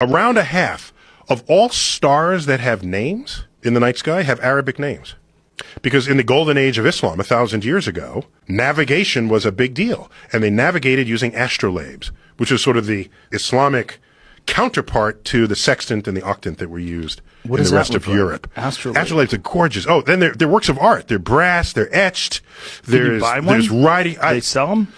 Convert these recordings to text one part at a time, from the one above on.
around a half of all stars that have names in the night sky have Arabic names. Because in the golden age of Islam, a thousand years ago, navigation was a big deal. And they navigated using astrolabes, which is sort of the Islamic counterpart to the sextant and the octant that were used What in the rest of like? Europe. Astrolabe. Astrolabes are gorgeous. Oh, then they're, they're works of art. They're brass, they're etched. Can you There's, buy one? there's writing. I- they sell them.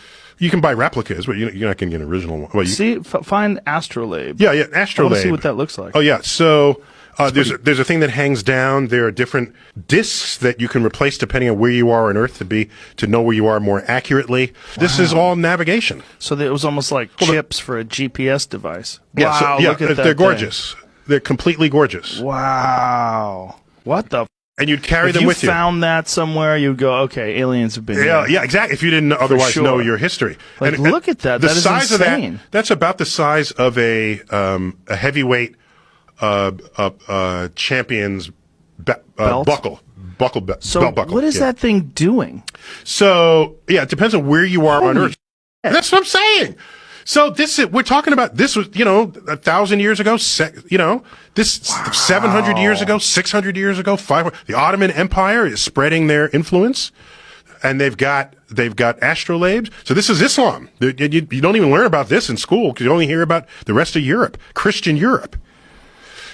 You can buy replicas, but you- you're not going to get an original one. Well, you, See, f- find astrolabe. yeah, yeah, I astrolabe. to see what that looks like. Oh yeah, so uh, there's a, there's a thing that hangs down. There are different discs that you can replace depending on where you are on Earth to be to know where you are more accurately. This is all navigation. So it was almost like chips for a GPS device. Yeah, so- wow, yeah, look at that. they're thing. gorgeous. They're completely gorgeous, Wow. What the? And you'd carry if them you with you. found that somewhere, you'd go, okay, aliens have been Yeah, here. yeah, exactly. If you didn't otherwise sure. know your history, Like, And, look at that. The That is size of insane. that. That's about the size of a um, a heavyweight uh, uh, uh, champion's uh, Belt? buckle, buckle, be- So buckle. what is yeah. that thing doing? So yeah, it depends on where you are on Holy Earth. That's what I'm saying. So this is, we're talking about this was you know a thousand years ago, se- you know this seven hundred years ago, six hundred years ago, five. The Ottoman Empire is spreading their influence, and they've got they've got astrolabes. So this is Islam. You, you- you don't even learn about this in school because you only hear about the rest of Europe, Christian Europe.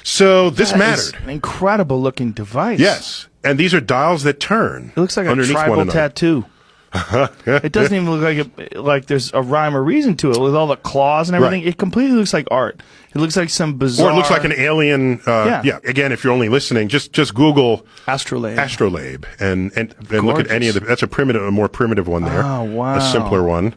So this That mattered. an incredible looking device. Yes, and these are dials that turn. It looks like a tribal tattoo. it doesn't even look like it, like there's a rhyme or reason to it with all the claws and everything. Right. It completely looks like art. It looks like some bizarre. Or it looks like an alien. Uh, Yeah. yeah. Again, if you're only listening, just just Google astrolabe. astrolabe and and, and look at any of the. That's a primitive, a more primitive one there. Oh, wow. A simpler one.